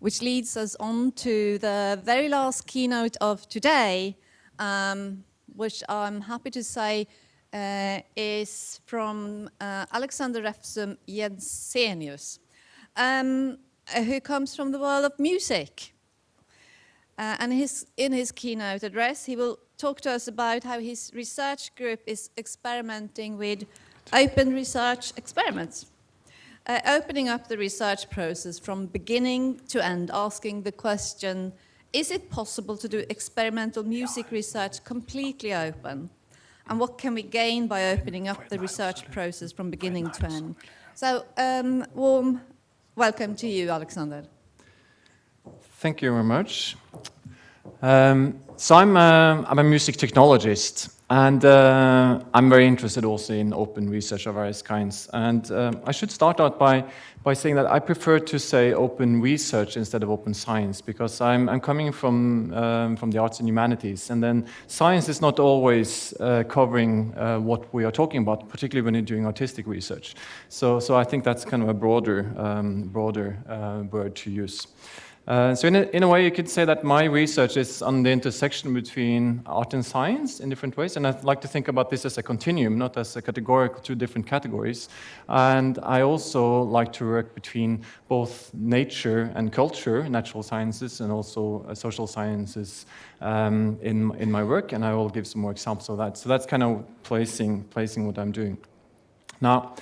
which leads us on to the very last keynote of today, um, which I'm happy to say uh, is from uh, Alexander Refsum Jensenius, um, who comes from the world of music. Uh, and his, in his keynote address, he will talk to us about how his research group is experimenting with open research experiments. Uh, opening up the research process from beginning to end, asking the question, is it possible to do experimental music research completely open? And what can we gain by opening up the research process from beginning to end? So, um, warm welcome to you, Alexander. Thank you very much. Um, so I'm a, I'm a music technologist and uh, I'm very interested also in open research of various kinds. And um, I should start out by, by saying that I prefer to say open research instead of open science because I'm, I'm coming from, um, from the arts and humanities and then science is not always uh, covering uh, what we are talking about, particularly when you're doing artistic research. So, so I think that's kind of a broader, um, broader uh, word to use. Uh, so in a, in a, way, you could say that my research is on the intersection between art and science in different ways, and I'd like to think about this as a continuum, not as a categorical two different categories. And I also like to work between both nature and culture, natural sciences, and also uh, social sciences um, in, in my work, and I will give some more examples of that. So that's kind of placing, placing what I'm doing. Now,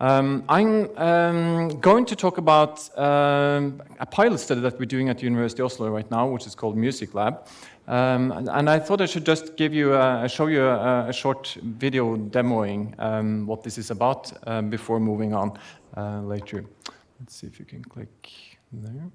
um, I'm um, going to talk about um, a pilot study that we're doing at the University of Oslo right now, which is called Music Lab. Um, and, and, I thought I should just give you, a, show you a, a short video demoing um, what this is about uh, before moving on uh, later. Let's see if you can click there.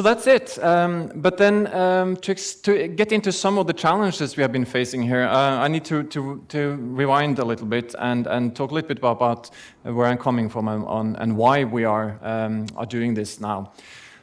So that's it. Um, but then um, to, to, get into some of the challenges we have been facing here, uh, I need to, to, to, rewind a little bit and, and talk a little bit about, where I'm coming from and, on, and why we are, um, are doing this now.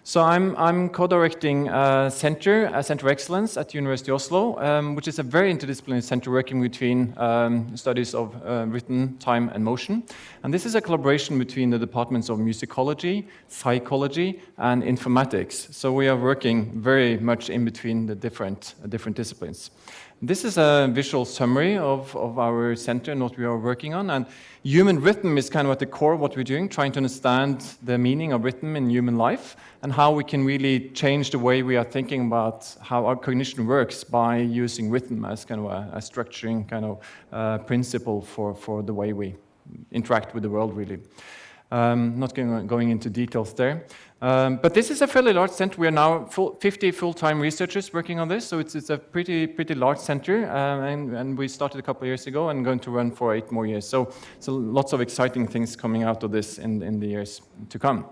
So I'm, I'm co-directing a center, a center of excellence at the University of Oslo, um, which is a very interdisciplinary center working between um, studies of uh, rhythm, time, and motion. And this is a collaboration between the departments of musicology, psychology, and informatics. So we are working very much in between the different, uh, different disciplines. This is a visual summary of, of our center and what we are working on. And human rhythm is kind of at the core of what we're doing, trying to understand the meaning of rhythm in human life and how we can really change the way we are thinking about how our cognition works by using rhythm as kind of a, a structuring kind of uh, principle for, for the way we interact with the world, really. Um, not going, going into details there. Um, but this is a fairly large center. We are now full, 50 full-time researchers working on this, so it's, it's a pretty pretty large center, um, and, and, we started a couple of years ago and going to run for eight more years. So, so lots of exciting things coming out of this in, in the years to come.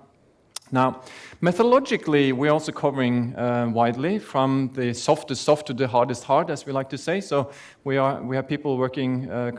Now, methodologically, we're also covering uh, widely from the softest soft to the hardest hard, as we like to say. So we, are, we have people working uh,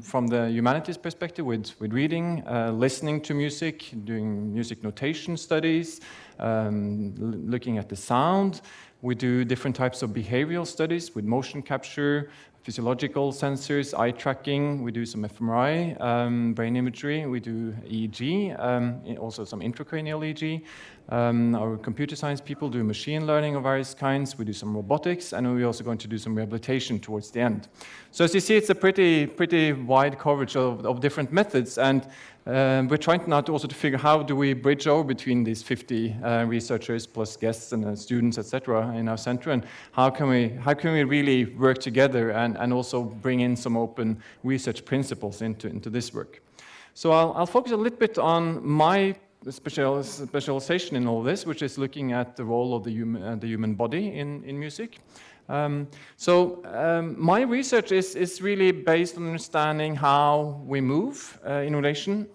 from the humanities perspective with, with reading, uh, listening to music, doing music notation studies, um, looking at the sound. We do different types of behavioral studies with motion capture, physiological sensors, eye tracking, we do some fMRI, um, brain imagery, we do EEG, um, also some intracranial EEG. Um, our computer science people do machine learning of various kinds, we do some robotics, and we're also going to do some rehabilitation towards the end. So as you see, it's a pretty, pretty wide coverage of, of different methods, and um, we're trying now to also to figure how do we bridge over between these 50 uh, researchers plus guests and uh, students, etc., in our center, and how can we how can we really work together and, and also bring in some open research principles into, into this work. So I'll, I'll focus a little bit on my special, specialization in all this, which is looking at the role of the human, uh, the human body in, in music. Um, so um, my research is, is really based on understanding how we move uh, in relation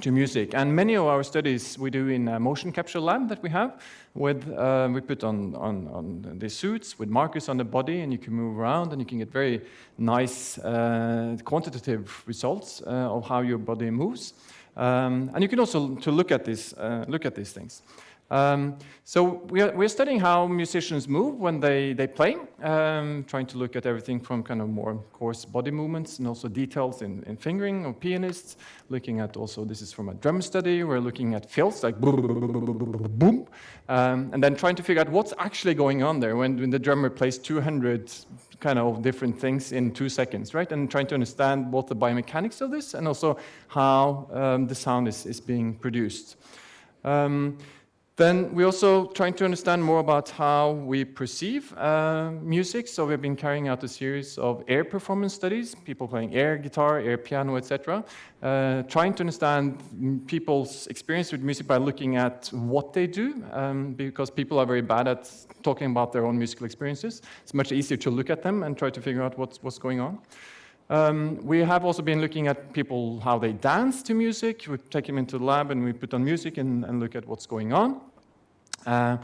to music. And many of our studies we do in a motion capture lab that we have. With, uh, we put on, on, on the suits with markers on the body and you can move around and you can get very nice uh, quantitative results uh, of how your body moves. Um, and you can also to look at, this, uh, look at these things. Um, so we are, we're studying how musicians move when they, they play, um, trying to look at everything from kind of more coarse body movements and also details in, in fingering of pianists, looking at also, this is from a drum study, we're looking at fills like boom, um, and then trying to figure out what's actually going on there when, when the drummer plays 200 kind of different things in two seconds, right? And trying to understand both the biomechanics of this and also how um, the sound is, is being produced. Um, then we're also trying to understand more about how we perceive uh, music. So we've been carrying out a series of air performance studies, people playing air guitar, air piano, etc. Uh, trying to understand people's experience with music by looking at what they do, um, because people are very bad at talking about their own musical experiences. It's much easier to look at them and try to figure out what's, what's going on. Um, we have also been looking at people, how they dance to music. We take them into the lab and we put on music and, and look at what's going on. Uh,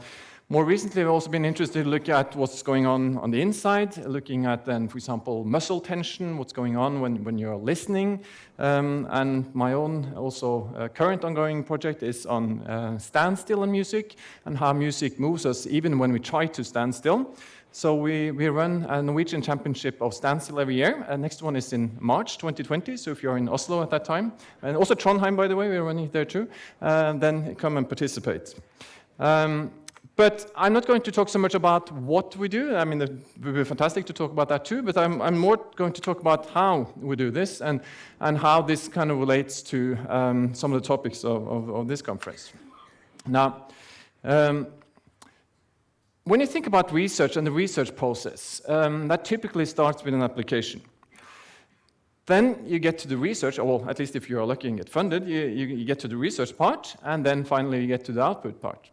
more recently, we've also been interested to look at what's going on on the inside, looking at then, for example, muscle tension, what's going on when, when you're listening. Um, and my own also uh, current ongoing project is on uh, standstill in music and how music moves us even when we try to stand still. So we, we run a Norwegian championship of standstill every year. Uh, next one is in March 2020, so if you're in Oslo at that time, and also Trondheim, by the way, we're running there too, uh, then come and participate. Um, but I'm not going to talk so much about what we do. I mean, it would be fantastic to talk about that too, but I'm, I'm more going to talk about how we do this and, and how this kind of relates to um, some of the topics of, of, of this conference. Now, um, when you think about research and the research process, um, that typically starts with an application. Then you get to the research, or at least if you're lucky and get funded, you, you, you, get to the research part, and then finally you get to the output part.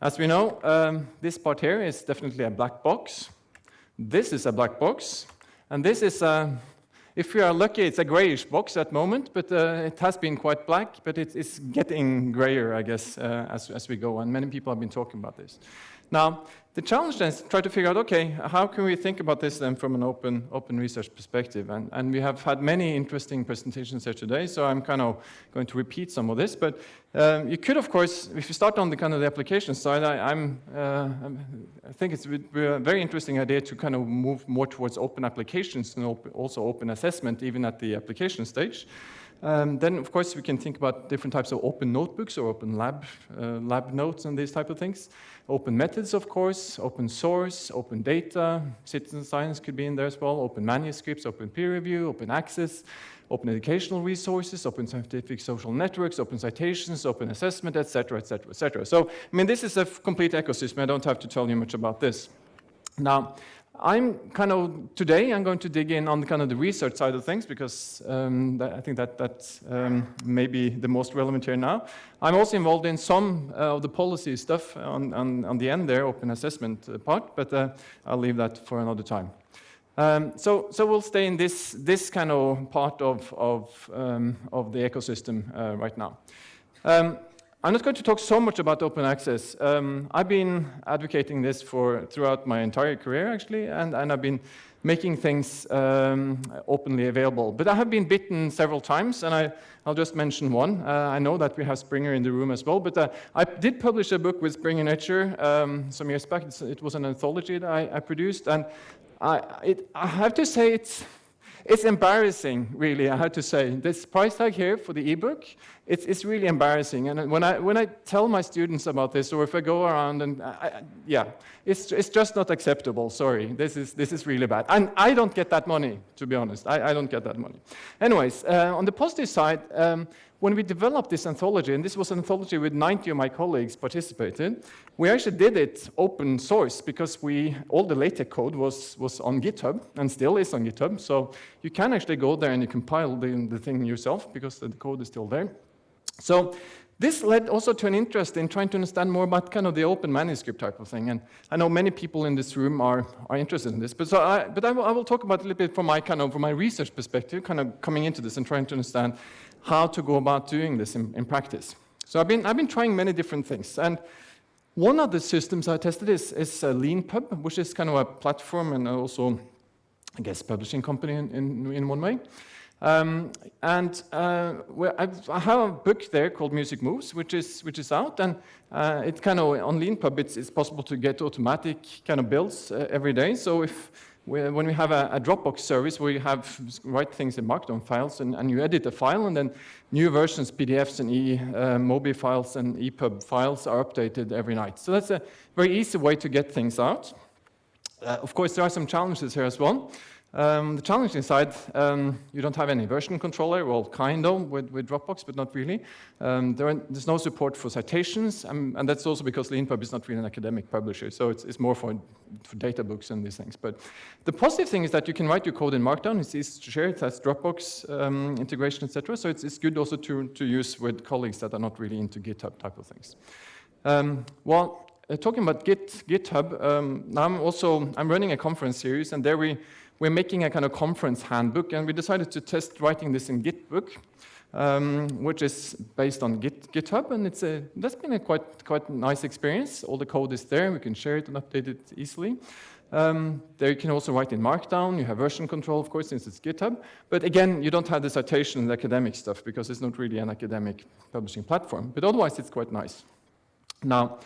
As we know, um, this part here is definitely a black box. This is a black box, and this is a, if we are lucky, it's a grayish box at the moment, but uh, it has been quite black, but it, it's getting grayer, I guess, uh, as, as we go, and many people have been talking about this. Now, the challenge then is to try to figure out, okay, how can we think about this then from an open, open research perspective? And, and we have had many interesting presentations here today, so I'm kind of going to repeat some of this. But um, you could, of course, if you start on the kind of the application side, I, am uh, I think it's a very interesting idea to kind of move more towards open applications and op also open assessment, even at the application stage. Um, then, of course, we can think about different types of open notebooks or open lab, uh, lab notes and these type of things. Open methods, of course, open source, open data, citizen science could be in there as well, open manuscripts, open peer review, open access, open educational resources, open scientific social networks, open citations, open assessment, etc., etc., etc. So, I mean, this is a complete ecosystem. I don't have to tell you much about this. Now, I'm kind of, today I'm going to dig in on kind of the research side of things because um, that, I think that that's um, maybe the most relevant here now. I'm also involved in some uh, of the policy stuff on, on, on, the end there, open assessment uh, part, but uh, I'll leave that for another time. Um, so, so we'll stay in this, this kind of part of, of, um, of the ecosystem uh, right now. I'm not going to talk so much about open access. Um, I've been advocating this for throughout my entire career, actually, and, and I've been making things um, openly available. But I have been bitten several times, and I, will just mention one. Uh, I know that we have Springer in the room as well, but uh, I did publish a book with Springer Nature um, some years back. It's, it was an anthology that I, I produced, and I, it, I have to say it's, it's embarrassing, really, I have to say. This price tag here for the ebook, it's, it's really embarrassing. And when I, when I tell my students about this, or if I go around and, I, yeah, it's, it's just not acceptable, sorry. This is, this is really bad. And I don't get that money, to be honest. I, I don't get that money. Anyways, uh, on the positive side, um, when we developed this anthology, and this was an anthology with 90 of my colleagues participated, we actually did it open source because we, all the LaTeX code was, was on GitHub and still is on GitHub. So you can actually go there and you compile the, the thing yourself because the code is still there. So This led also to an interest in trying to understand more about kind of the open manuscript type of thing. And I know many people in this room are, are interested in this, but, so I, but I, will, I will talk about it a little bit from my kind of from my research perspective, kind of coming into this and trying to understand how to go about doing this in, in practice. So I've been, I've been trying many different things. And one of the systems I tested is, is uh, LeanPub, which is kind of a platform and also, I guess, publishing company in, in, in one way. Um, and uh, I have a book there called Music Moves, which is which is out, and uh, it's kind of on LeanPub. It's, it's possible to get automatic kind of builds uh, every day. So if when we have a, a, Dropbox service where you have write things in Markdown files, and, and you edit a file, and then new versions, PDFs and e, uh, MOBI files and EPUB files are updated every night. So that's a very easy way to get things out. Uh, of course, there are some challenges here as well. Um, the challenging side, um, you don't have any version controller, well, kind of with, with Dropbox, but not really. Um, there are, there's no support for citations, um, and that's also because LeanPub is not really an academic publisher, so it's, it's more for, for data books and these things. But the positive thing is that you can write your code in Markdown, it's easy to share, it has Dropbox um, integration, etc. So it's, it's good also to, to use with colleagues that are not really into GitHub type of things. Um, well, uh, talking about Git, GitHub, um, now I'm also, I'm running a conference series, and there we we're making a kind of conference handbook, and we decided to test writing this in Gitbook, um, which is based on Git, GitHub, and it's a, that's been a quite, quite nice experience. All the code is there, and we can share it and update it easily. Um, there you can also write in Markdown, you have version control, of course, since it's GitHub. But again, you don't have the citation and academic stuff because it's not really an academic publishing platform. But otherwise, it's quite nice. Now,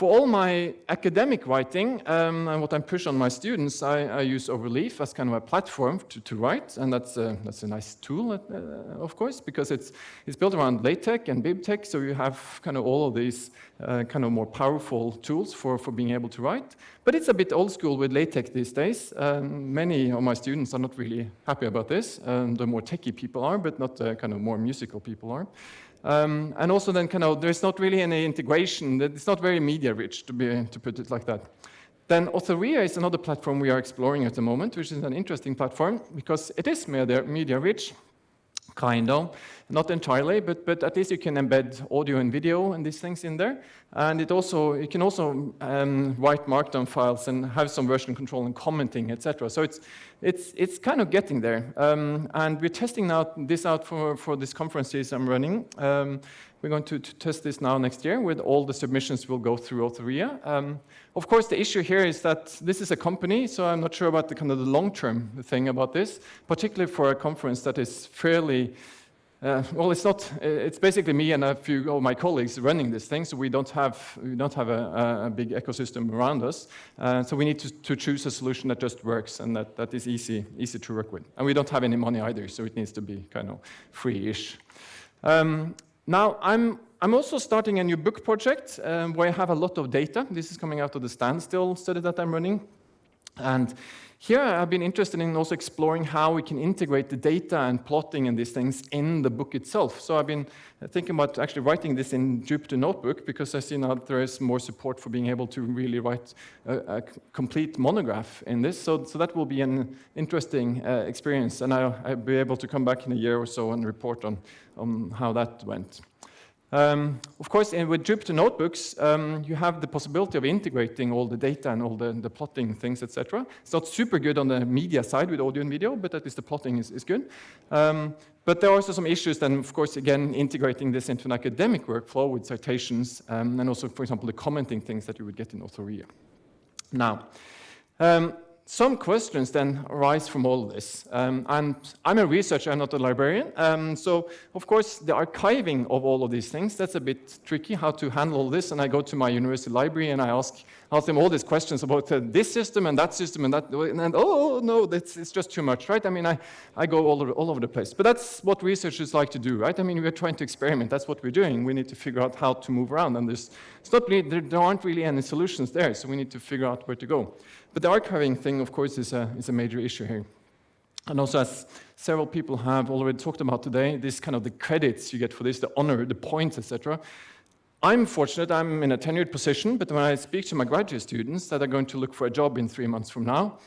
for all my academic writing um, and what I push on my students, I, I, use Overleaf as kind of a platform to, to write, and that's a, that's a nice tool, uh, of course, because it's, it's built around LaTeX and BibTeX, so you have kind of all of these uh, kind of more powerful tools for, for being able to write. But it's a bit old school with LaTeX these days. Um, many of my students are not really happy about this. Um, the more techie people are, but not the kind of more musical people are. Um, and also then kind of, there's not really any integration. It's not very media rich, to, be, to put it like that. Then Authorea is another platform we are exploring at the moment, which is an interesting platform because it is media, media rich, kind of. Not entirely, but, but at least you can embed audio and video and these things in there. And it also, you can also um, write Markdown files and have some version control and commenting, etc. So it's, it's, it's kind of getting there. Um, and we're testing out this out for, for this conferences I'm running. Um, we're going to, to, test this now next year with all the submissions will go through Authorea. Um, of course, the issue here is that this is a company, so I'm not sure about the kind of the long-term thing about this, particularly for a conference that is fairly uh, well, it's not. It's basically me and a few of my colleagues running this thing, so we don't have we don't have a, a big ecosystem around us. Uh, so we need to, to, choose a solution that just works and that, that is easy easy to work with. And we don't have any money either, so it needs to be kind of free-ish. Um, now, I'm, I'm also starting a new book project um, where I have a lot of data. This is coming out of the standstill study that I'm running. And here I've been interested in also exploring how we can integrate the data and plotting and these things in the book itself. So I've been thinking about actually writing this in Jupyter Notebook because I see now there is more support for being able to really write a, a complete monograph in this. So, so that will be an interesting uh, experience and I'll, I'll, be able to come back in a year or so and report on, on how that went. Um, of course, with Jupyter Notebooks, um, you have the possibility of integrating all the data and all the, the plotting things, etc. It's not super good on the media side with audio and video, but at least the plotting is, is good. Um, but there are also some issues then, of course, again, integrating this into an academic workflow with citations, um, and also, for example, the commenting things that you would get in Authorea. Now, um, some questions then arise from all this. Um, and I'm a researcher, I'm not a librarian. Um, so, of course, the archiving of all of these things, that's a bit tricky, how to handle this. And I go to my university library and I ask, ask them all these questions about uh, this system and that system and that, and, and oh, no, that's, it's just too much, right? I mean, I, I go all over, all over the place. But that's what researchers like to do, right? I mean, we're trying to experiment. That's what we're doing. We need to figure out how to move around. And there's, it's not really, there, there aren't really any solutions there, so we need to figure out where to go. But the archiving thing, of course, is a, is a major issue here. And also, as several people have already talked about today, this kind of the credits you get for this, the honor, the points, etc. I'm fortunate, I'm in a tenured position, but when I speak to my graduate students that are going to look for a job in three months from now,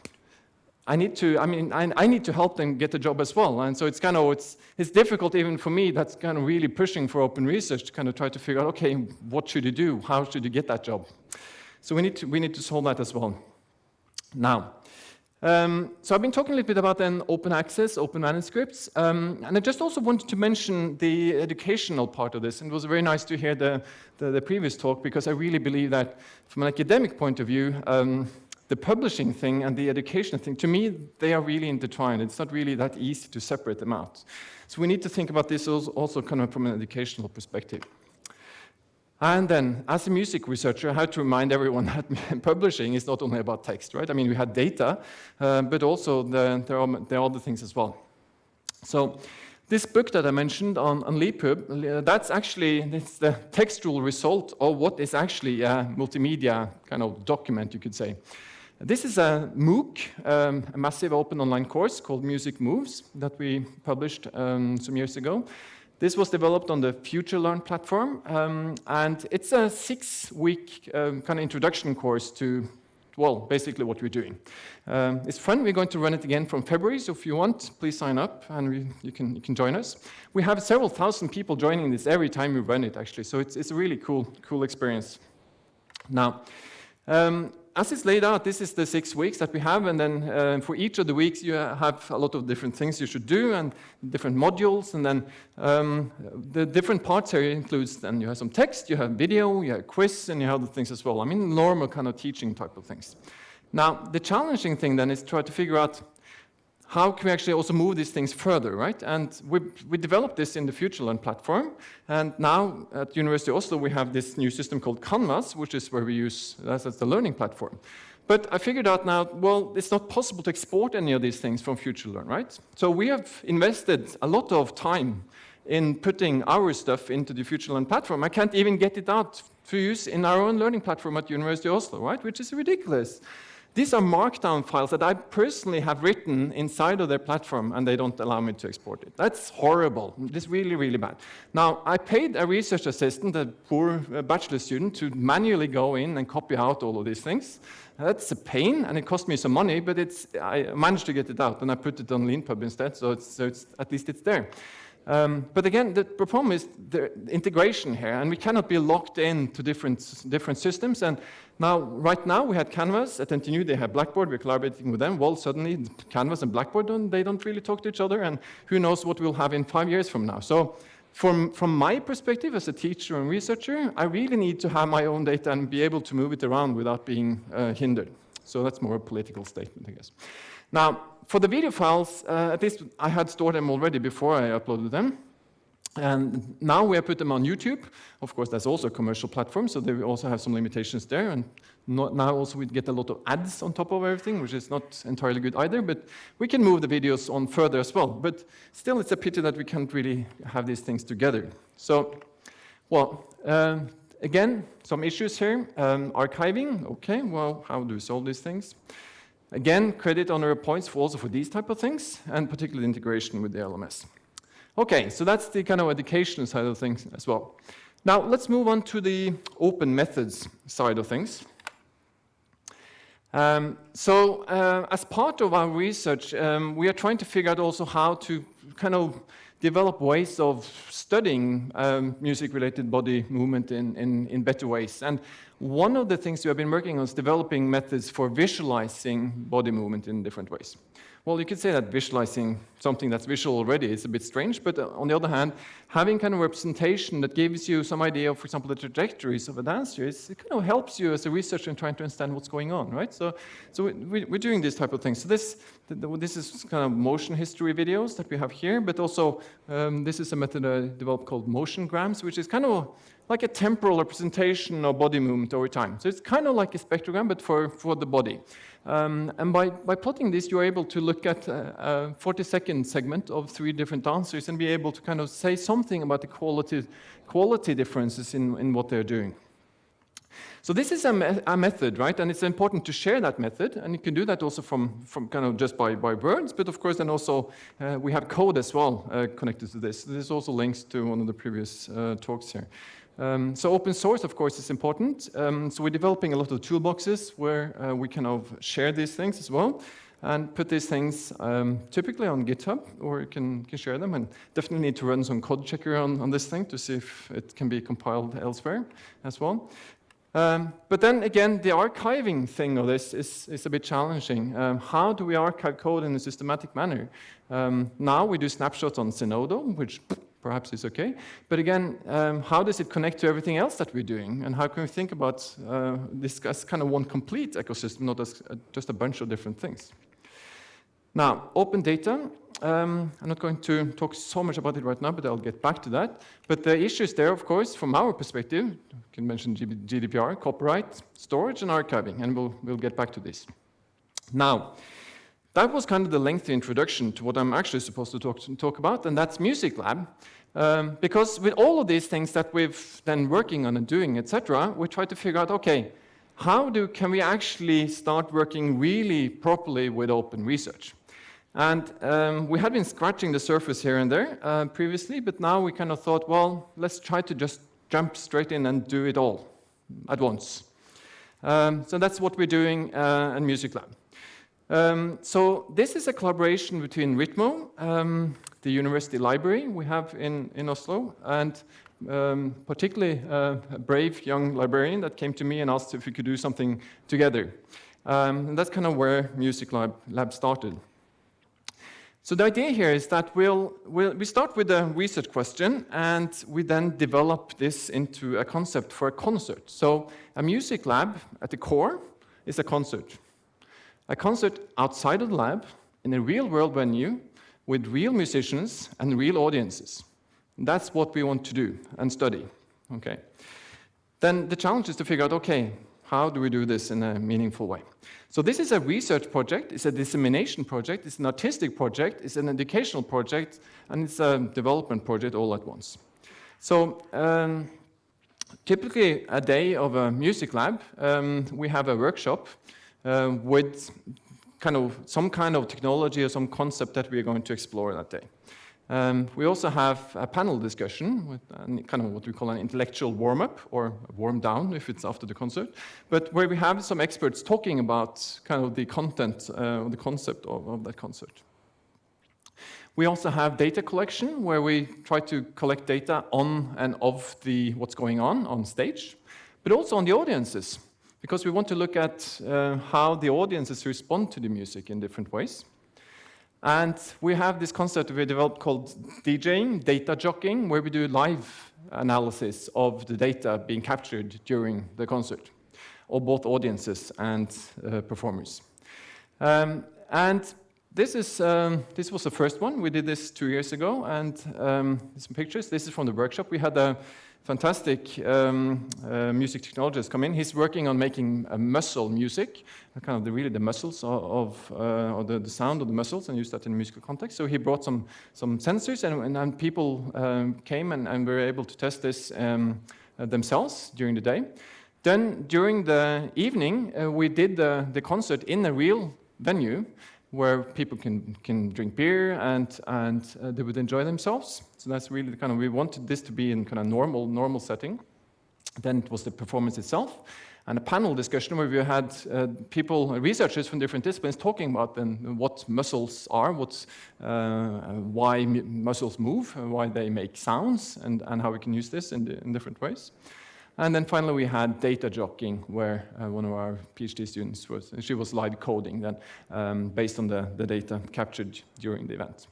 I need to, I mean, I, I, need to help them get a job as well. And so it's kind of, it's, it's difficult even for me that's kind of really pushing for open research to kind of try to figure out, okay, what should you do? How should you get that job? So we need to, we need to solve that as well. Now, um, so I've been talking a little bit about then open access, open manuscripts, um, and I just also wanted to mention the educational part of this, and it was very nice to hear the, the, the previous talk, because I really believe that from an academic point of view, um, the publishing thing and the education thing, to me, they are really intertwined. It's not really that easy to separate them out. So we need to think about this also kind of from an educational perspective. And then, as a music researcher, I had to remind everyone that publishing is not only about text, right? I mean, we had data, uh, but also the, there, are, there are other things as well. So this book that I mentioned on, on LeanPub, that's actually it's the textual result of what is actually a multimedia kind of document, you could say. This is a MOOC, um, a massive open online course called Music Moves that we published um, some years ago. This was developed on the FutureLearn platform, um, and it's a six-week um, kind of introduction course to, well, basically what we're doing. Um, it's fun. We're going to run it again from February, so if you want, please sign up, and we, you, can, you can join us. We have several thousand people joining this every time we run it, actually, so it's, it's a really cool, cool experience. Now, um, as it's laid out, this is the six weeks that we have, and then uh, for each of the weeks you have a lot of different things you should do and different modules, and then um, the different parts here includes then you have some text, you have video, you have quiz, and you have other things as well. I mean, normal kind of teaching type of things. Now, the challenging thing then is try to figure out how can we actually also move these things further, right? And we, we developed this in the FutureLearn platform, and now at University of Oslo we have this new system called Canvas, which is where we use as the learning platform. But I figured out now, well, it's not possible to export any of these things from FutureLearn, right? So we have invested a lot of time in putting our stuff into the FutureLearn platform. I can't even get it out to use in our own learning platform at University of Oslo, right? Which is ridiculous. These are markdown files that I personally have written inside of their platform, and they don't allow me to export it. That's horrible. It's really, really bad. Now, I paid a research assistant, a poor uh, bachelor student, to manually go in and copy out all of these things. That's a pain, and it cost me some money, but it's, I managed to get it out, and I put it on LeanPub instead, so, it's, so it's, at least it's there. Um, but again, the problem is the integration here, and we cannot be locked in to different, different systems. And now, right now, we had Canvas at NTNU, they have Blackboard, we're collaborating with them. Well, suddenly, Canvas and Blackboard, don't, they don't really talk to each other, and who knows what we'll have in five years from now. So from, from my perspective as a teacher and researcher, I really need to have my own data and be able to move it around without being uh, hindered. So that's more a political statement, I guess. Now, for the video files, uh, at least I had stored them already before I uploaded them. And now we have put them on YouTube. Of course, that's also a commercial platform, so they also have some limitations there. And not, now also we get a lot of ads on top of everything, which is not entirely good either, but we can move the videos on further as well. But still, it's a pity that we can't really have these things together. So, well, uh, again, some issues here. Um, archiving, okay, well, how do we solve these things? Again, credit honor points for also for these type of things, and particularly integration with the LMS. Okay, so that's the kind of education side of things as well. Now, let's move on to the open methods side of things. Um, so, uh, as part of our research, um, we are trying to figure out also how to kind of develop ways of studying um, music-related body movement in, in, in, better ways. And one of the things we have been working on is developing methods for visualizing body movement in different ways. Well, you could say that visualizing something that's visual already is a bit strange, but uh, on the other hand, having kind of representation that gives you some idea of, for example, the trajectories of a dancer, is, it kind of helps you as a researcher in trying to understand what's going on, right? So, so we, are doing this type of thing. So this, this is kind of motion history videos that we have here, but also um, this is a method I developed called motiongrams, which is kind of like a temporal representation of body movement over time. So it's kind of like a spectrogram, but for, for the body. Um, and by, by plotting this, you're able to look at a, a 40 second segment of three different dancers and be able to kind of say something about the quality, quality differences in, in what they're doing. So this is a, me a, method, right? And it's important to share that method. And you can do that also from, from kind of just by, by words, but of course then also uh, we have code as well uh, connected to this. This also links to one of the previous uh, talks here. Um, so open source, of course, is important. Um, so we're developing a lot of toolboxes where uh, we kind of share these things as well. and put these things um, typically on GitHub, or you can, can share them. And definitely need to run some code checker on, on this thing to see if it can be compiled elsewhere as well. Um, but then again, the archiving thing of this is, is a bit challenging. Um, how do we archive code in a systematic manner? Um, now we do snapshots on Zenodo, which perhaps is okay. But again, um, how does it connect to everything else that we're doing? And how can we think about uh, this as kind of one complete ecosystem, not as uh, just a bunch of different things? Now, open data, um, I'm not going to talk so much about it right now, but I'll get back to that. But the issues there, of course, from our perspective, can mention GDPR, copyright, storage, and archiving, and we'll, we'll get back to this. Now, that was kind of the lengthy introduction to what I'm actually supposed to talk, to talk about, and that's Music Lab. Um, because with all of these things that we've been working on and doing, etc., we try to figure out, okay, how do, can we actually start working really properly with open research? And um, we had been scratching the surface here and there uh, previously, but now we kind of thought, well, let's try to just jump straight in and do it all at once. Um, so that's what we're doing uh, in Music Lab. Um, so this is a collaboration between Ritmo, um, the university library we have in, in Oslo, and um, particularly uh, a brave young librarian that came to me and asked if we could do something together. Um, and that's kind of where Music Lab, Lab started. So the idea here is that we'll, we'll, we start with a research question and we then develop this into a concept for a concert. So a music lab at the core is a concert. A concert outside of the lab in a real world venue with real musicians and real audiences. That's what we want to do and study. Okay. Then the challenge is to figure out, okay, how do we do this in a meaningful way? So this is a research project, it's a dissemination project, it's an artistic project, it's an educational project, and it's a development project all at once. So um, typically a day of a music lab, um, we have a workshop uh, with kind of some kind of technology or some concept that we are going to explore that day. Um, we also have a panel discussion with kind of what we call an intellectual warm-up or warm-down if it's after the concert, but where we have some experts talking about kind of the content, uh, the concept of, of, that concert. We also have data collection where we try to collect data on and of the what's going on on stage, but also on the audiences, because we want to look at uh, how the audiences respond to the music in different ways. And we have this concept we developed called DJing, data jockeying, where we do live analysis of the data being captured during the concert, of both audiences and uh, performers. Um, and this, is, um, this was the first one. We did this two years ago, and um, some pictures. This is from the workshop. We had a fantastic um, uh, music technologist come in. He's working on making a muscle music, kind of the, really the muscles of, uh, or the, the, sound of the muscles and use that in musical context. So he brought some, some sensors and, and, and people um, came and, and were able to test this um, uh, themselves during the day. Then during the evening, uh, we did the, the concert in a real venue where people can, can drink beer and, and uh, they would enjoy themselves. So that's really the kind of, we wanted this to be in kind of normal, normal setting. Then it was the performance itself and a panel discussion where we had uh, people, researchers from different disciplines talking about then what muscles are, what's, uh, why muscles move, why they make sounds, and, and how we can use this in, in different ways. And then finally, we had data jockeying, where uh, one of our PhD students was, she was live coding then, um, based on the, the data captured during the event.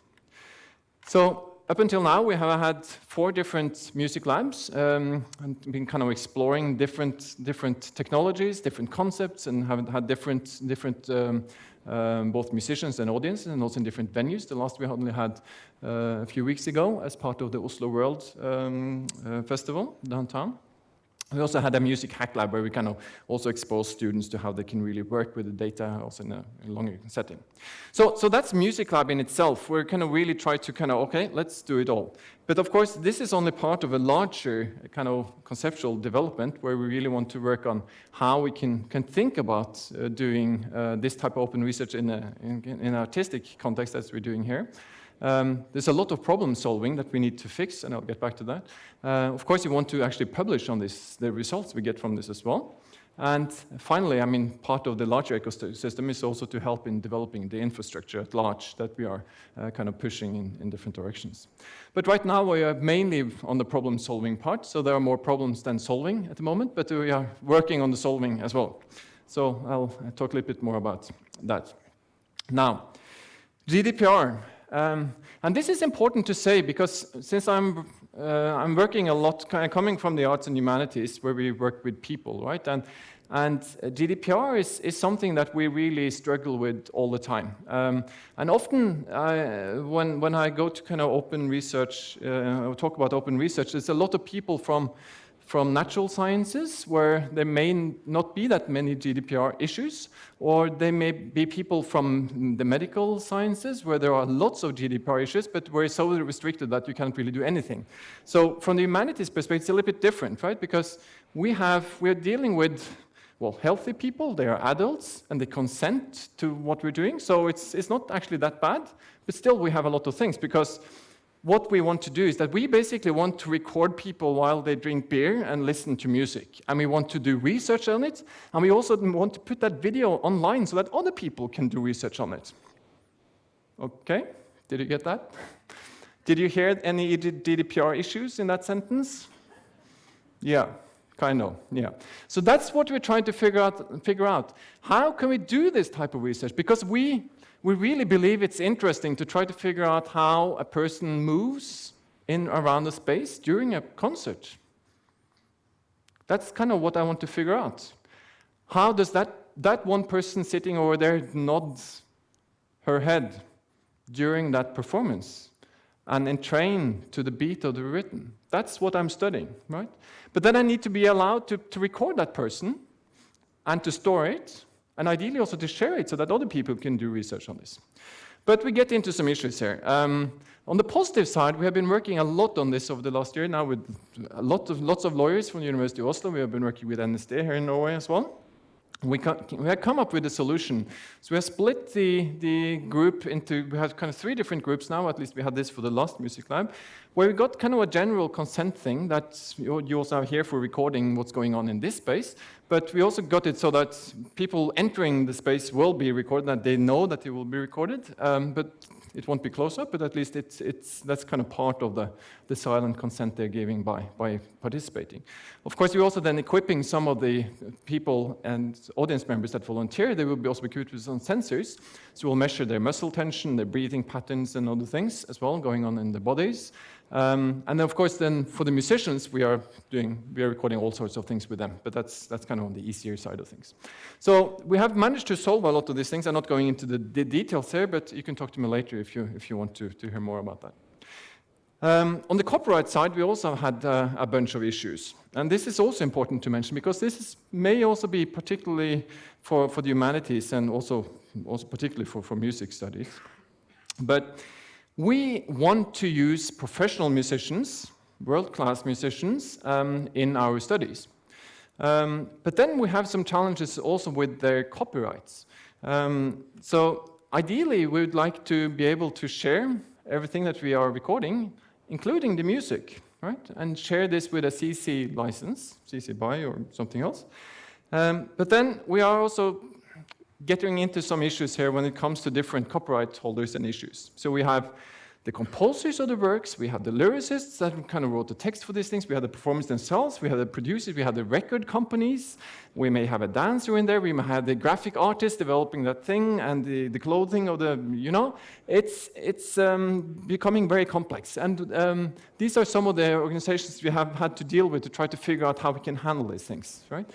So up until now, we have had four different music labs um, and been kind of exploring different, different technologies, different concepts, and have had different, different um, um, both musicians and audiences, and also in different venues. The last we only had uh, a few weeks ago as part of the Oslo World um, uh, Festival downtown. We also had a music hack lab where we kind of also expose students to how they can really work with the data also in a, longer setting. So, so that's music lab in itself. We're kind of really try to kind of, okay, let's do it all. But of course, this is only part of a larger kind of conceptual development where we really want to work on how we can, can think about uh, doing uh, this type of open research in, a, in, in an artistic context as we're doing here. Um, there's a lot of problem solving that we need to fix, and I'll get back to that. Uh, of course, you want to actually publish on this, the results we get from this as well. And finally, I mean, part of the larger ecosystem is also to help in developing the infrastructure at large that we are uh, kind of pushing in, in different directions. But right now we are mainly on the problem solving part, so there are more problems than solving at the moment, but we are working on the solving as well. So I'll talk a little bit more about that. Now, GDPR. Um, and this is important to say because since I'm, uh, I'm working a lot, coming from the arts and humanities where we work with people, right? And, and GDPR is, is something that we really struggle with all the time. Um, and often I, when, when I go to kind of open research, uh, talk about open research, there's a lot of people from from natural sciences, where there may not be that many GDPR issues, or they may be people from the medical sciences, where there are lots of GDPR issues, but where it's so restricted that you can't really do anything. So from the humanities perspective, it's a little bit different, right? Because we have, we're dealing with well, healthy people, they are adults, and they consent to what we're doing. So it's, it's not actually that bad, but still we have a lot of things because what we want to do is that we basically want to record people while they drink beer and listen to music. And we want to do research on it. And we also want to put that video online so that other people can do research on it. Okay, did you get that? Did you hear any GDPR issues in that sentence? Yeah, kind of, yeah. So that's what we're trying to figure out, figure out. How can we do this type of research? Because we we really believe it's interesting to try to figure out how a person moves in around the space during a concert. That's kind of what I want to figure out. How does that, that one person sitting over there nod her head during that performance and entrain to the beat of the rhythm? That's what I'm studying, right? But then I need to be allowed to, to record that person and to store it and ideally also to share it so that other people can do research on this. But we get into some issues here. Um, on the positive side, we have been working a lot on this over the last year now with a lot of, lots of lawyers from the University of Oslo. We have been working with NSD here in Norway as well we, we have come up with a solution. So we have split the, the group into, we have kind of three different groups. Now, at least we had this for the last music lab, where we got kind of a general consent thing that you, also have here for recording what's going on in this space, but we also got it so that people entering the space will be recorded, that they know that it will be recorded, um, but it won't be close up, but at least it's, it's, that's kind of part of the, the silent consent they're giving by, by participating. Of course, we're also then equipping some of the people and audience members that volunteer. They will be also equipped with some sensors. So we'll measure their muscle tension, their breathing patterns, and other things as well going on in their bodies. Um, and then, of course, then for the musicians, we are doing, we are recording all sorts of things with them, but that's, that's kind of on the easier side of things. So we have managed to solve a lot of these things. I'm not going into the, the details here, but you can talk to me later if you, if you want to, to hear more about that. Um, on the copyright side, we also had uh, a bunch of issues. And this is also important to mention because this is, may also be particularly for, for the humanities and also, also particularly for, for music studies. But we want to use professional musicians, world-class musicians, um, in our studies. Um, but then we have some challenges also with their copyrights. Um, so ideally, we would like to be able to share everything that we are recording, including the music, right? And share this with a CC license, CC BY or something else. Um, but then we are also getting into some issues here when it comes to different copyright holders and issues. So we have the composers of the works, we have the lyricists that kind of wrote the text for these things, we have the performers themselves, we have the producers, we have the record companies, we may have a dancer in there, we may have the graphic artist developing that thing and the, the clothing of the, you know, it's, it's um, becoming very complex. And um, these are some of the organizations we have had to deal with to try to figure out how we can handle these things, right?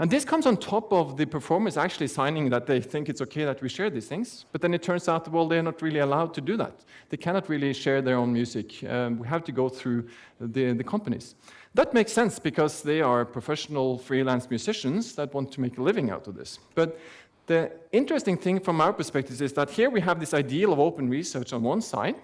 And this comes on top of the performers actually signing that they think it's okay that we share these things. But then it turns out, well, they're not really allowed to do that. They cannot really share their own music. Um, we have to go through the, the companies. That makes sense because they are professional freelance musicians that want to make a living out of this. But the interesting thing from our perspective is that here we have this ideal of open research on one side,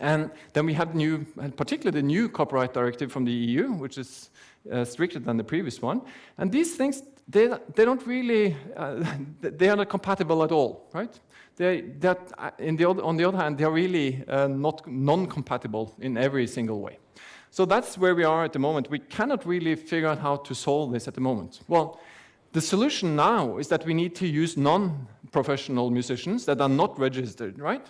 and then we have new, particularly the new copyright directive from the EU, which is uh, stricter than the previous one. And these things, they, they don't really, uh, they are not compatible at all, right? They, that, uh, in the, on the other hand, they are really uh, not non-compatible in every single way. So that's where we are at the moment. We cannot really figure out how to solve this at the moment. Well, The solution now is that we need to use non-professional musicians that are not registered, right?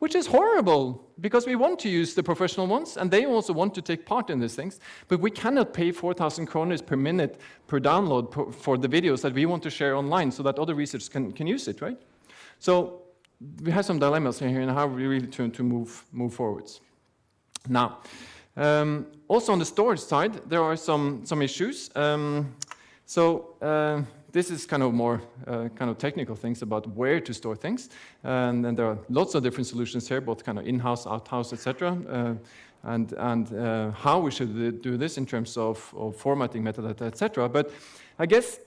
Which is horrible, because we want to use the professional ones, and they also want to take part in these things, but we cannot pay 4,000 kroners per minute per download per, for the videos that we want to share online so that other researchers can, can use it, right? So we have some dilemmas here and how we really to, to move, move forwards. Now, um, also on the storage side, there are some, some issues. Um, so uh, this is kind of more uh, kind of technical things about where to store things. And, and there are lots of different solutions here, both kind of in-house, out-house, etc. Uh, and and uh, how we should do this in terms of, of formatting metadata, etc. But I guess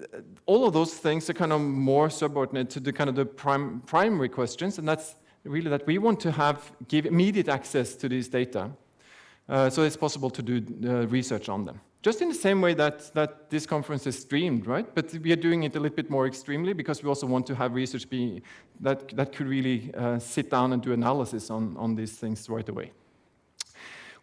uh, all of those things are kind of more subordinate to the kind of the prim primary questions, and that's really that we want to have give immediate access to these data, uh, so it's possible to do uh, research on them. Just in the same way that, that this conference is streamed, right? But we are doing it a little bit more extremely because we also want to have research be, that, that could really uh, sit down and do analysis on, on these things right away.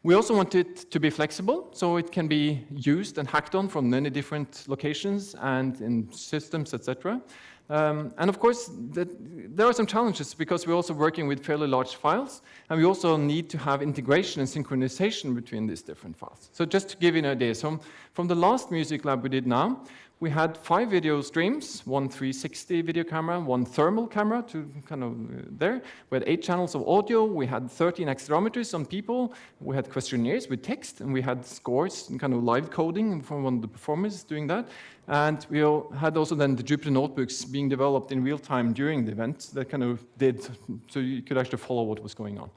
We also want it to be flexible, so it can be used and hacked on from many different locations and in systems, etc. Um, and of course, there are some challenges because we're also working with fairly large files, and we also need to have integration and synchronization between these different files. So just to give you an idea, so from the last music lab we did now, we had five video streams, one 360 video camera, one thermal camera to kind of uh, there. We had eight channels of audio. We had 13 accelerometers on people. We had questionnaires with text, and we had scores and kind of live coding from one of the performers doing that. And we had also then the Jupyter notebooks being developed in real time during the event that kind of did, so you could actually follow what was going on.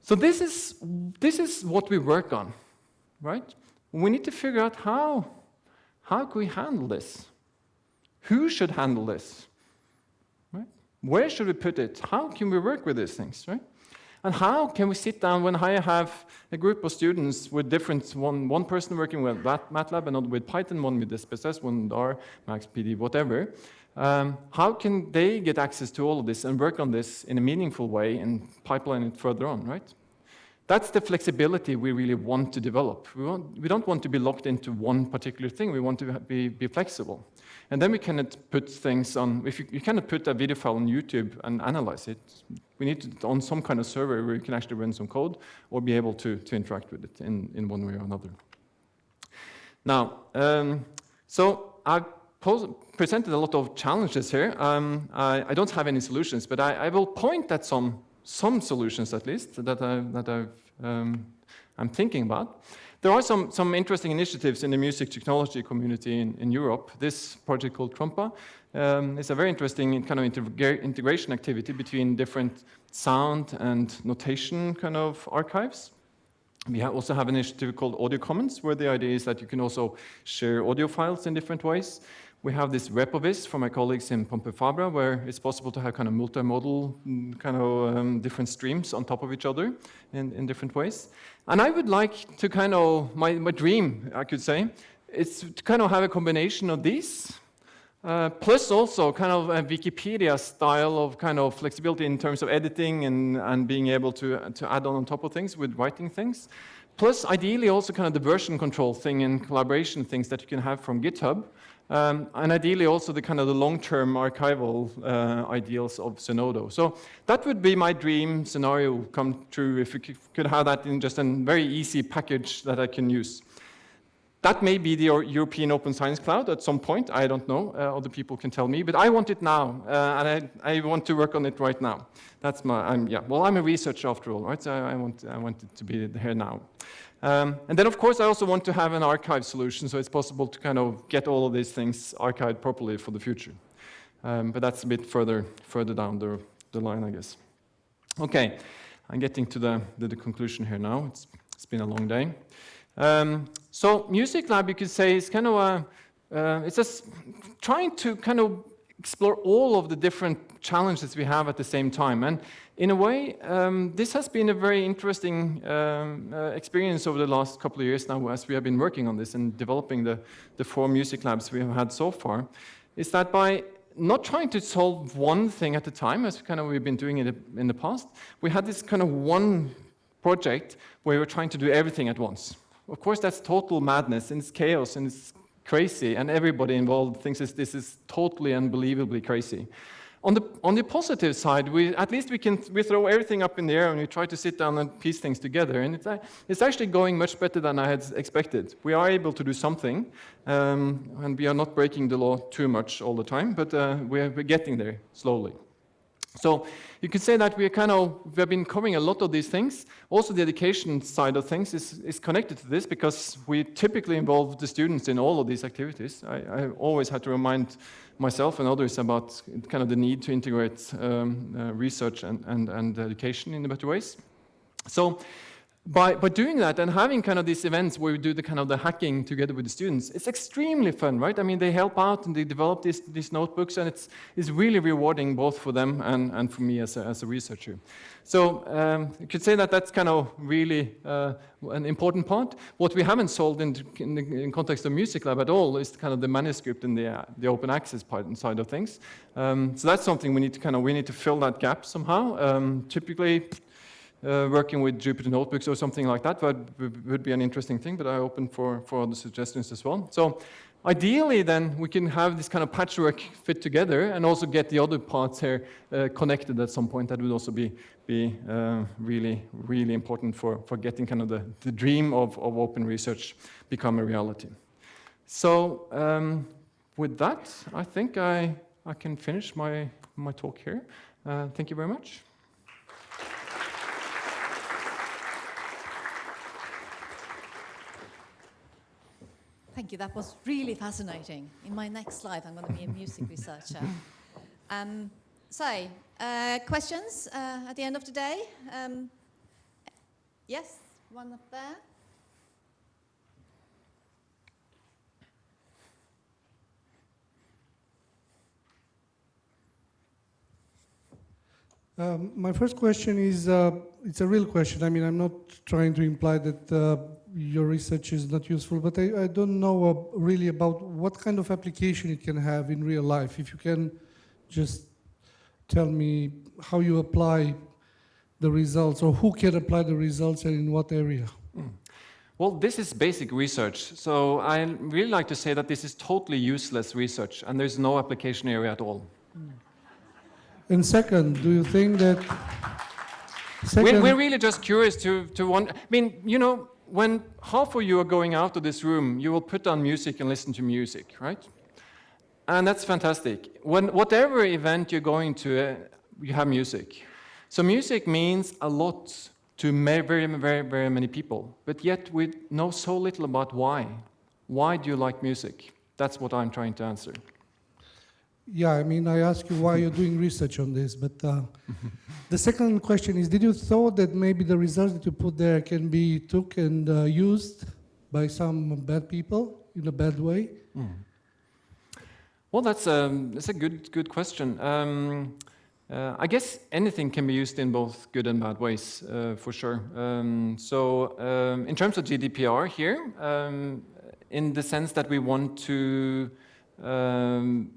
So this is, this is what we work on, right? We need to figure out how how can we handle this? Who should handle this? Right? Where should we put it? How can we work with these things? Right? And how can we sit down when I have a group of students with different, one, one person working with MATLAB, another with Python, one with SPSS, one with R, MaxPD, whatever. Um, how can they get access to all of this and work on this in a meaningful way and pipeline it further on, right? That's the flexibility we really want to develop. We, want, we don't want to be locked into one particular thing. We want to be, be flexible. And then we cannot put things on, if you, you cannot put a video file on YouTube and analyze it. We need to on some kind of server where you can actually run some code or be able to, to interact with it in, in one way or another. Now, um, so I've presented a lot of challenges here. Um, I, I, don't have any solutions, but I, I will point at some some solutions at least that, I, that I've, um, I'm thinking about. There are some, some interesting initiatives in the music technology community in, in Europe. This project called Trompa um, is a very interesting kind of integra integration activity between different sound and notation kind of archives. We also have an initiative called Audio Commons, where the idea is that you can also share audio files in different ways. We have this repovizz from my colleagues in Pompeu Fabra, where it's possible to have kind of multimodal mm, kind of um, different streams on top of each other in, in different ways. And I would like to kind of, my, my dream, I could say, is to kind of have a combination of these, uh, plus also kind of a Wikipedia style of kind of flexibility in terms of editing and, and being able to, to add on on top of things with writing things. Plus, ideally, also kind of the version control thing and collaboration things that you can have from GitHub. Um, and ideally also the kind of the long-term archival uh, ideals of Zenodo. So that would be my dream scenario come true if we could have that in just a very easy package that I can use. That may be the European Open Science Cloud at some point, I don't know, uh, other people can tell me, but I want it now, uh, and I, I, want to work on it right now. That's my, I'm, yeah, well, I'm a researcher after all, right, so I, I want, I want it to be here now. Um, and then, of course, I also want to have an archive solution, so it's possible to kind of get all of these things archived properly for the future. Um, but that's a bit further, further down the, the line, I guess. Okay, I'm getting to the, the, the conclusion here now. It's, it's been a long day. Um, so Music Lab, you could say, is kind of a, uh, it's just trying to kind of explore all of the different challenges we have at the same time. And in a way, um, this has been a very interesting um, uh, experience over the last couple of years now as we have been working on this and developing the, the four music labs we have had so far, is that by not trying to solve one thing at a time, as kind of we've been doing it in the past, we had this kind of one project where we were trying to do everything at once. Of course, that's total madness and it's chaos and it's crazy, and everybody involved thinks this, is totally unbelievably crazy. On the, on the positive side, we, at least we can we throw everything up in the air and we try to sit down and piece things together. And it's, it's actually going much better than I had expected. We are able to do something, um, and we are not breaking the law too much all the time, but uh, we're, we're getting there slowly. So you could say that we are kind of, we have been covering a lot of these things. Also the education side of things is, is connected to this because we typically involve the students in all of these activities. I, I always had to remind myself and others about kind of the need to integrate um, uh, research and, and, and education in better ways. So by, by doing that and having kind of these events where we do the kind of the hacking together with the students, it's extremely fun, right? I mean, they help out and they develop these, these notebooks and it's, it's really rewarding both for them and, and for me as a, as a researcher. So um, you could say that that's kind of really uh, an important part. What we haven't solved in, in the in context of Music Lab at all is kind of the manuscript and the, uh, the open access part and side of things. Um, so that's something we need to kind of, we need to fill that gap somehow. Um, typically, uh, working with Jupyter Notebooks or something like that would, would be an interesting thing, but I open for, for other suggestions as well. So ideally then we can have this kind of patchwork fit together and also get the other parts here uh, connected at some point. That would also be, be uh, really, really important for, for getting kind of the, the dream of, of open research become a reality. So um, with that, I think I, I can finish my, my talk here. Uh, thank you very much. Thank you. That was really fascinating. In my next life, I'm going to be a music researcher. Um, so, uh, questions uh, at the end of the day? Um, yes, one up there. Um, my first question is, uh, it's a real question. I mean, I'm not trying to imply that uh, your research is not useful, but I, I don't know uh, really about what kind of application it can have in real life. If you can just tell me how you apply the results or who can apply the results and in what area. Mm. Well, this is basic research. So I really like to say that this is totally useless research and there's no application area at all. Mm. And second, do you think that... We're, we're, really just curious to, to want, I mean, you know, when half of you are going out of this room, you will put on music and listen to music, right? And that's fantastic. When whatever event you're going to, uh, you have music. So music means a lot to very, very, very many people, but yet we know so little about why. Why do you like music? That's what I'm trying to answer. Yeah, I mean, I ask you why you're doing research on this, but uh, the second question is, did you thought that maybe the results that you put there can be took and uh, used by some bad people in a bad way? Mm. Well, that's a, um, that's a good, good question. Um, uh, I guess anything can be used in both good and bad ways, uh, for sure. Um, so um, in terms of GDPR here, um, in the sense that we want to um,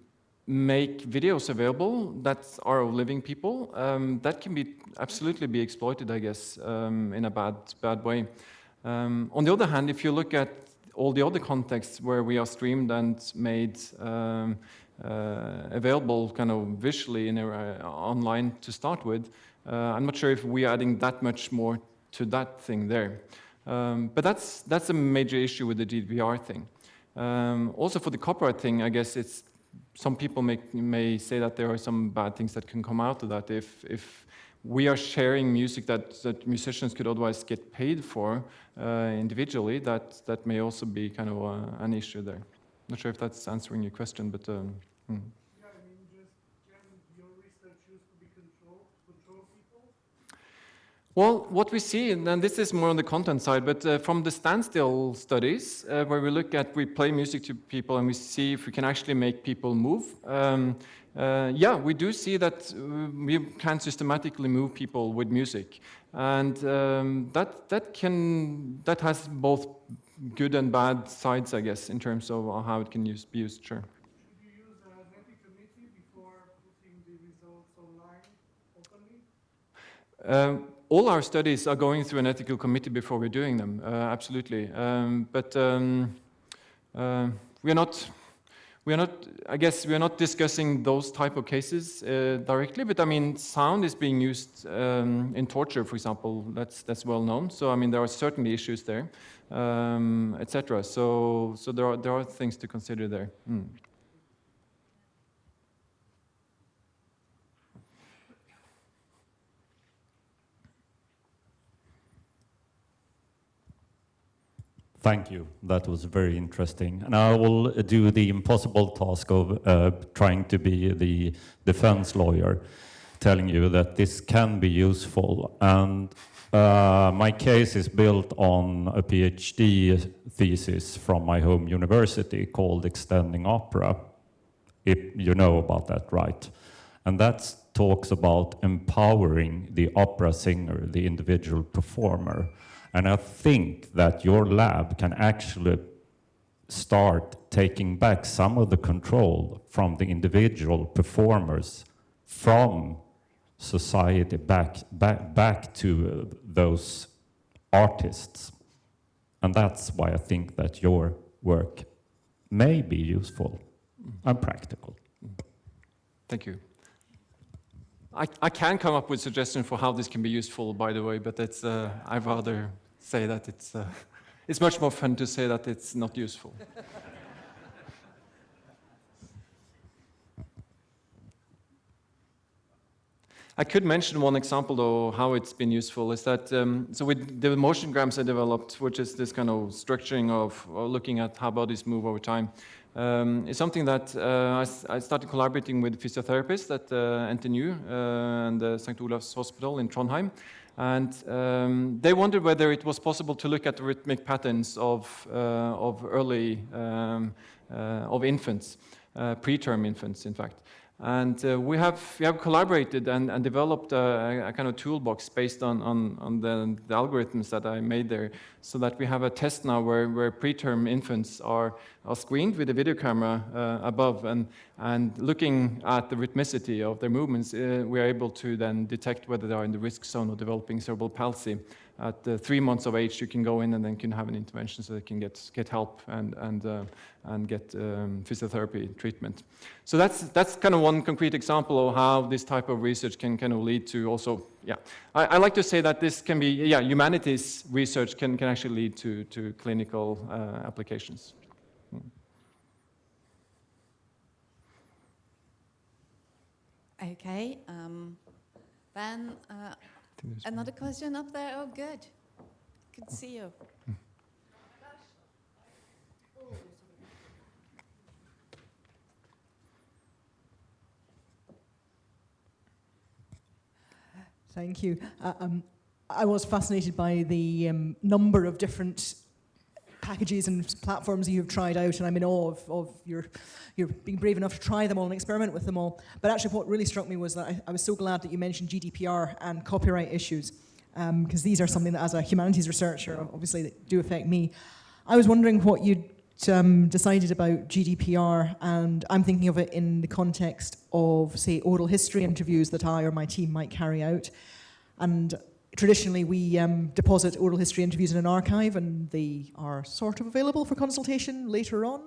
make videos available that are of living people, um, that can be absolutely be exploited, I guess, um, in a bad, bad way. Um, on the other hand, if you look at all the other contexts where we are streamed and made um, uh, available kind of visually in a, uh, online to start with, uh, I'm not sure if we're adding that much more to that thing there. Um, but that's, that's a major issue with the GDPR thing. Um, also for the copyright thing, I guess it's some people may, may say that there are some bad things that can come out of that if, if we are sharing music that, that musicians could otherwise get paid for uh, individually, that, that may also be kind of uh, an issue there. Not sure if that's answering your question, but um, hmm. Well, what we see, and this is more on the content side, but uh, from the standstill studies, uh, where we look at, we play music to people and we see if we can actually make people move, um, uh, yeah, we do see that uh, we can systematically move people with music. And um, that, that, can, that has both good and bad sides, I guess, in terms of how it can use, be used, sure. Should you use an ethics committee before putting the results online openly? Um, all our studies are going through an ethical committee before we're doing them, uh, absolutely. Um, but um, uh, we are not, we are not, I guess we are not discussing those type of cases uh, directly, but I mean, sound is being used um, in torture, for example, that's, that's well known. So I mean, there are certainly issues there, um, etc. So, so there, are, there are things to consider there. Mm. Thank you. That was very interesting. And I will do the impossible task of uh, trying to be the defense lawyer, telling you that this can be useful. And uh, my case is built on a PhD thesis from my home university called Extending Opera, if you know about that, right? And that talks about empowering the opera singer, the individual performer. And I think that your lab can actually start taking back some of the control from the individual performers from society back, back, back to those artists. And that's why I think that your work may be useful and practical. Thank you. I, I can come up with suggestions for how this can be useful, by the way, but it's, uh, I'd rather say that it's, uh, it's much more fun to say that it's not useful. I could mention one example, though, how it's been useful is that, um, so with the motion motiongrams I developed, which is this kind of structuring of looking at how bodies move over time, um, is something that uh, I, I, started collaborating with physiotherapists at uh, NTNU uh, and uh, St. Olav's Hospital in Trondheim. And um, they wondered whether it was possible to look at the rhythmic patterns of, uh, of early, um, uh, of infants, preterm infants, in fact. And uh, we, have, we have collaborated and, and developed a, a, kind of toolbox based on, on, on the, the, algorithms that I made there so that we have a test now where, where preterm infants are, are screened with a video camera uh, above. And, and looking at the rhythmicity of their movements, uh, we are able to then detect whether they are in the risk zone of developing cerebral palsy at uh, three months of age, you can go in and then can have an intervention so they can get, get help and, and, uh, and get um, physiotherapy treatment. So that's, that's kind of one concrete example of how this type of research can kind of lead to also, yeah. I, I like to say that this can be, yeah, humanities research can, can actually lead to, to clinical uh, applications. Okay, um, then Another question up there? Oh, good. Good to see you. Thank you. Uh, um, I was fascinated by the um, number of different packages and platforms you've tried out, and I'm in awe of, of your, your being brave enough to try them all and experiment with them all. But actually what really struck me was that I, I was so glad that you mentioned GDPR and copyright issues, because um, these are something that as a humanities researcher, obviously, that do affect me. I was wondering what you'd um, decided about GDPR, and I'm thinking of it in the context of, say, oral history interviews that I or my team might carry out. And traditionally we um, deposit oral history interviews in an archive and they are sort of available for consultation later on.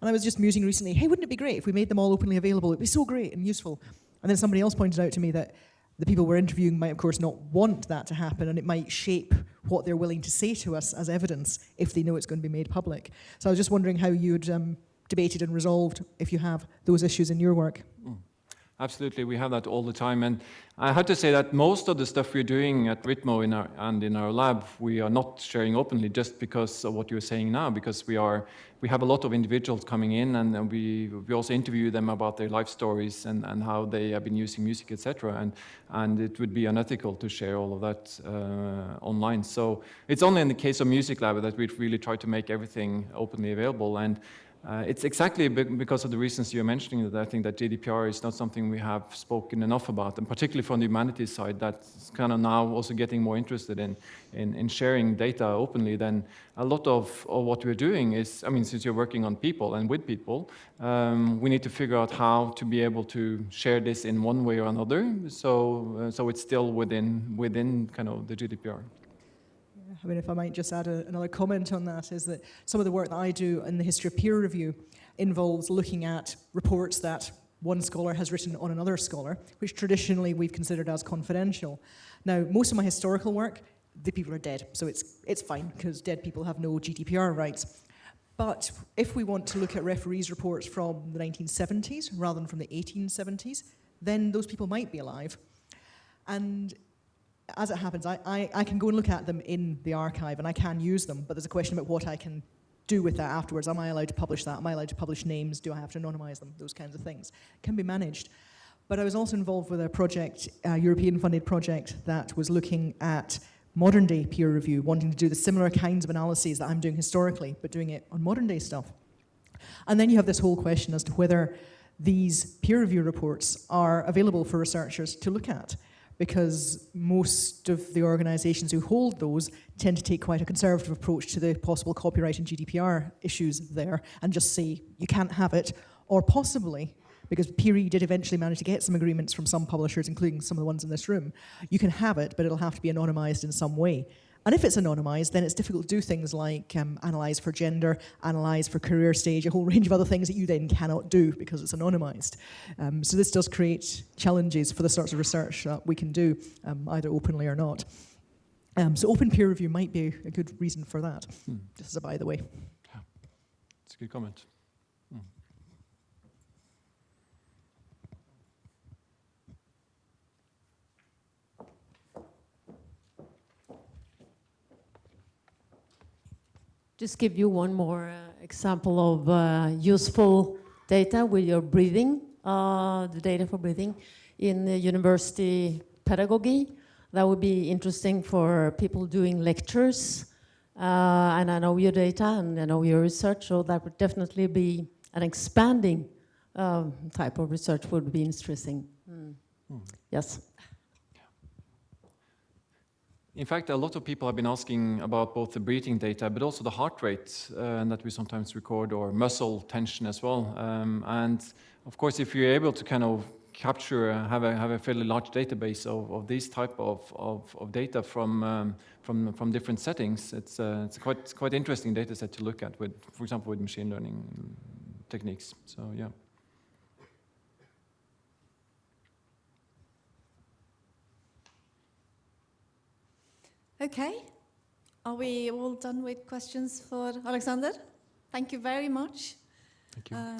And I was just musing recently, hey, wouldn't it be great if we made them all openly available? It'd be so great and useful. And then somebody else pointed out to me that the people we're interviewing might, of course, not want that to happen and it might shape what they're willing to say to us as evidence if they know it's going to be made public. So I was just wondering how you'd um, debated and resolved if you have those issues in your work. Mm. Absolutely, we have that all the time. And I have to say that most of the stuff we're doing at Ritmo in our, and in our lab, we are not sharing openly just because of what you're saying now, because we are we have a lot of individuals coming in and, we, we also interview them about their life stories and, and how they have been using music, etc. And, and it would be unethical to share all of that uh, online. So it's only in the case of Music Lab that we really try to make everything openly available. And uh, it's exactly because of the reasons you're mentioning that I think that GDPR is not something we have spoken enough about, and particularly from the humanities side, that's kind of now also getting more interested in, in, in sharing data openly. Then a lot of, of, what we're doing is, I mean, since you're working on people and with people, um, we need to figure out how to be able to share this in one way or another, so uh, so it's still within within kind of the GDPR. I mean, if I might just add a, another comment on that, is that some of the work that I do in the history of peer review involves looking at reports that one scholar has written on another scholar, which traditionally we've considered as confidential. Now, most of my historical work, the people are dead, so it's, it's fine, because dead people have no GDPR rights. But if we want to look at referees' reports from the 1970s rather than from the 1870s, then those people might be alive. And as it happens, I, I, I can go and look at them in the archive and I can use them, but there's a question about what I can do with that afterwards. Am I allowed to publish that? Am I allowed to publish names? Do I have to anonymize them? Those kinds of things can be managed. But I was also involved with a project, a European funded project that was looking at modern day peer review, wanting to do the similar kinds of analyses that I'm doing historically, but doing it on modern day stuff. And then you have this whole question as to whether these peer review reports are available for researchers to look at because most of the organisations who hold those tend to take quite a conservative approach to the possible copyright and GDPR issues there and just say you can't have it, or possibly, because PEERE did eventually manage to get some agreements from some publishers, including some of the ones in this room, you can have it, but it'll have to be anonymised in some way. And if it's anonymised, then it's difficult to do things like um, analyse for gender, analyse for career stage, a whole range of other things that you then cannot do because it's anonymised. Um, so this does create challenges for the sorts of research that we can do, um, either openly or not. Um, so open peer review might be a good reason for that, Hmm. just as a by the way. It's a good comment. Just give you one more uh, example of uh, useful data with your breathing, uh, the data for breathing in the university pedagogy. That would be interesting for people doing lectures. Uh, and I know your data and I know your research, so that would definitely be an expanding um, type of research would be interesting. Mm. Mm. Yes. In fact, a lot of people have been asking about both the breathing data, but also the heart rate uh, that we sometimes record, or muscle tension as well. Um, and of course, if you're able to kind of capture, uh, have a have a fairly large database of, of these type of, of, of data from um, from from different settings, it's uh, it's quite quite interesting data set to look at with, for example, with machine learning techniques. So yeah. Okay. Are we all done with questions for Alexander? Thank you very much. Thank you. Uh,